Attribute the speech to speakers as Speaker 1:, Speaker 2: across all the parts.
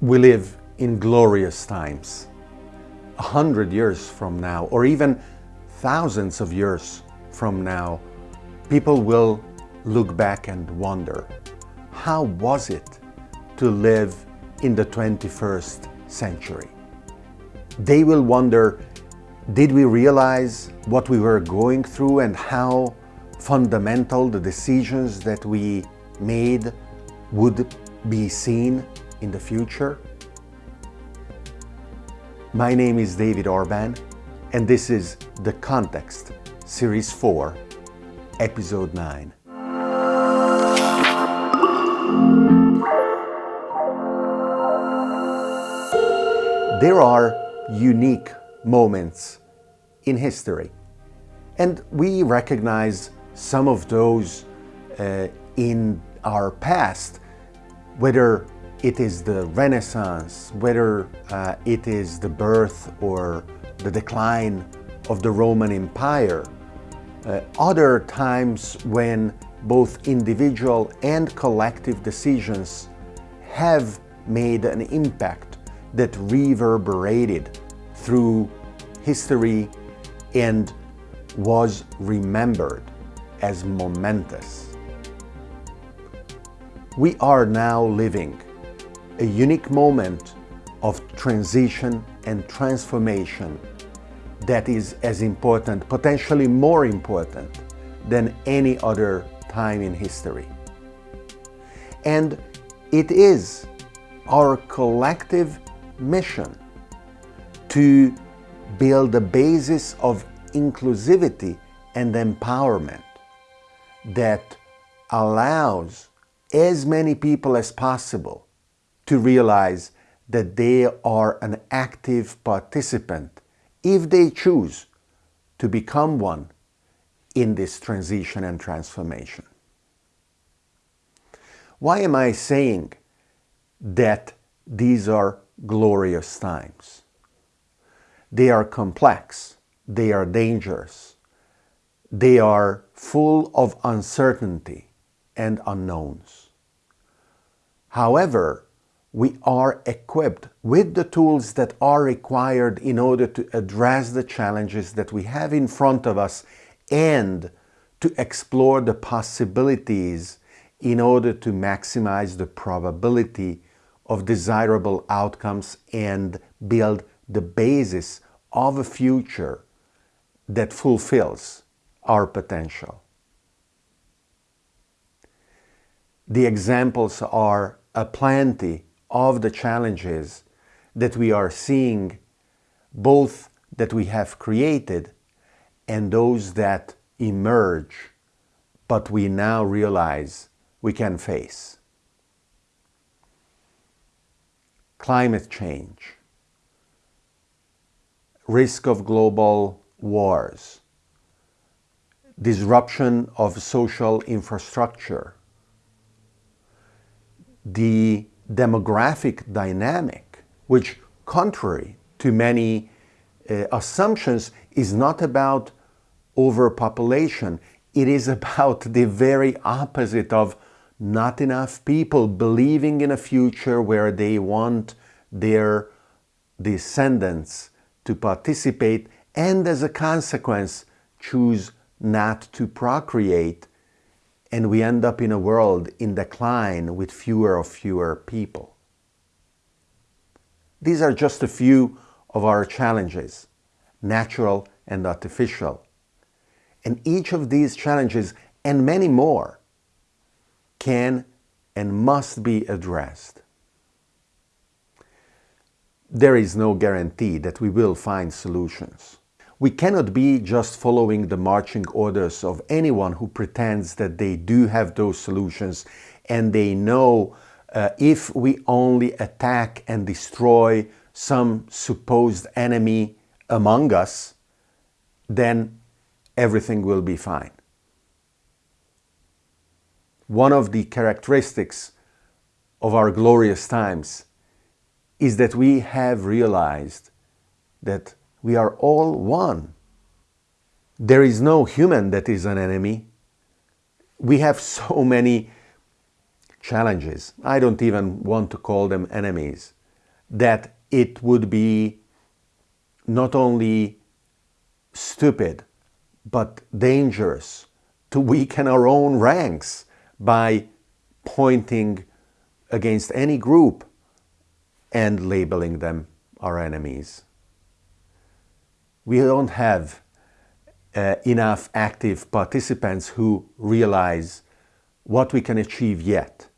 Speaker 1: We live in glorious times. A hundred years from now, or even thousands of years from now, people will look back and wonder, how was it to live in the 21st century? They will wonder, did we realize what we were going through and how fundamental the decisions that we made would be seen in the future? My name is David Orban and this is The Context, Series 4, Episode 9. There are unique moments in history and we recognize some of those uh, in our past, whether it is the Renaissance, whether uh, it is the birth or the decline of the Roman Empire, uh, other times when both individual and collective decisions have made an impact that reverberated through history and was remembered as momentous. We are now living a unique moment of transition and transformation that is as important, potentially more important than any other time in history. And it is our collective mission to build a basis of inclusivity and empowerment that allows as many people as possible to realize that they are an active participant if they choose to become one in this transition and transformation. Why am I saying that these are glorious times? They are complex, they are dangerous, they are full of uncertainty and unknowns. However, we are equipped with the tools that are required in order to address the challenges that we have in front of us and to explore the possibilities in order to maximize the probability of desirable outcomes and build the basis of a future that fulfills our potential. The examples are aplenty of the challenges that we are seeing, both that we have created and those that emerge, but we now realize we can face. Climate change, risk of global wars, disruption of social infrastructure, the demographic dynamic, which contrary to many uh, assumptions is not about overpopulation. It is about the very opposite of not enough people believing in a future where they want their descendants to participate and as a consequence choose not to procreate and we end up in a world in decline with fewer of fewer people. These are just a few of our challenges, natural and artificial. And each of these challenges and many more can and must be addressed. There is no guarantee that we will find solutions. We cannot be just following the marching orders of anyone who pretends that they do have those solutions and they know uh, if we only attack and destroy some supposed enemy among us, then everything will be fine. One of the characteristics of our glorious times is that we have realized that we are all one. There is no human that is an enemy. We have so many challenges. I don't even want to call them enemies. that it would be not only stupid but dangerous to weaken our own ranks by pointing against any group and labeling them our enemies. We don't have uh, enough active participants who realize what we can achieve yet.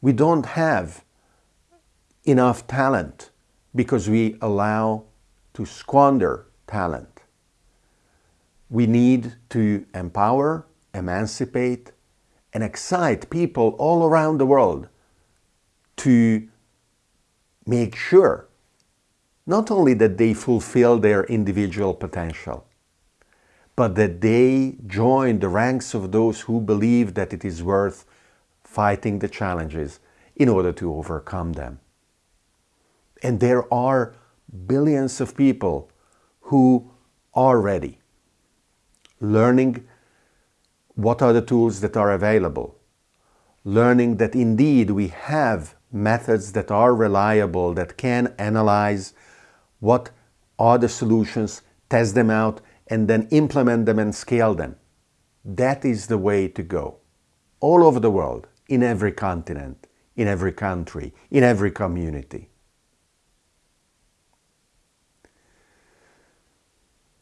Speaker 1: We don't have enough talent because we allow to squander talent. We need to empower, emancipate, and excite people all around the world to make sure not only that they fulfill their individual potential, but that they join the ranks of those who believe that it is worth fighting the challenges in order to overcome them. And there are billions of people who are ready, learning what are the tools that are available, learning that indeed we have methods that are reliable, that can analyze what are the solutions, test them out, and then implement them and scale them. That is the way to go. All over the world, in every continent, in every country, in every community.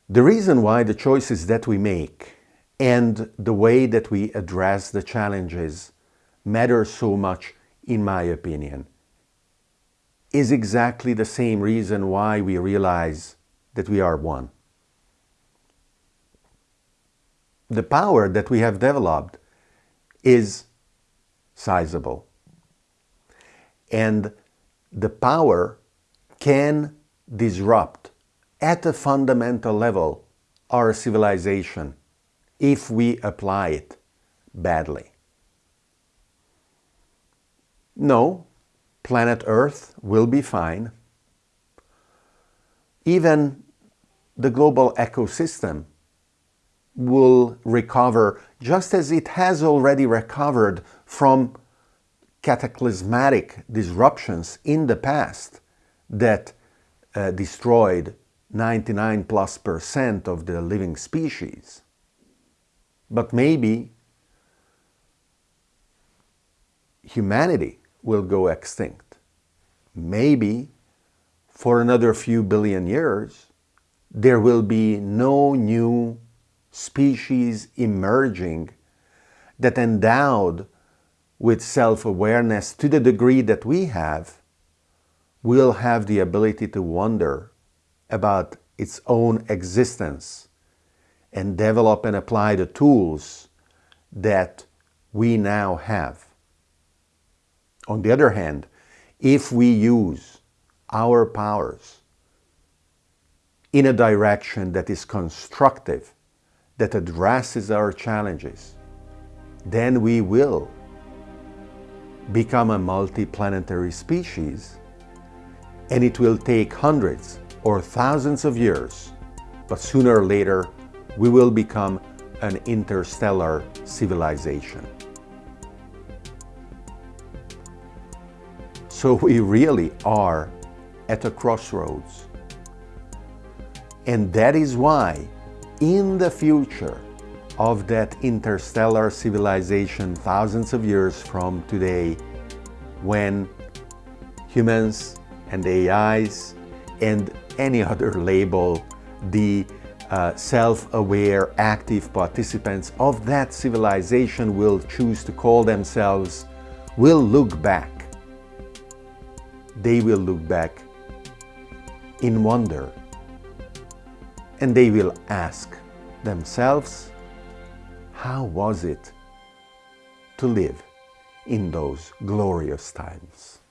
Speaker 1: The reason why the choices that we make and the way that we address the challenges matter so much, in my opinion, is exactly the same reason why we realize that we are one. The power that we have developed is sizable. And the power can disrupt at a fundamental level our civilization if we apply it badly. No, planet Earth will be fine. Even the global ecosystem will recover just as it has already recovered from cataclysmatic disruptions in the past that uh, destroyed 99 plus percent of the living species. But maybe humanity will go extinct. Maybe for another few billion years, there will be no new species emerging that endowed with self-awareness to the degree that we have, will have the ability to wonder about its own existence and develop and apply the tools that we now have. On the other hand, if we use our powers in a direction that is constructive, that addresses our challenges, then we will become a multi-planetary species and it will take hundreds or thousands of years, but sooner or later we will become an interstellar civilization. So we really are at a crossroads. And that is why in the future of that interstellar civilization thousands of years from today, when humans and AIs and any other label, the uh, self-aware active participants of that civilization will choose to call themselves, will look back. They will look back in wonder and they will ask themselves, how was it to live in those glorious times?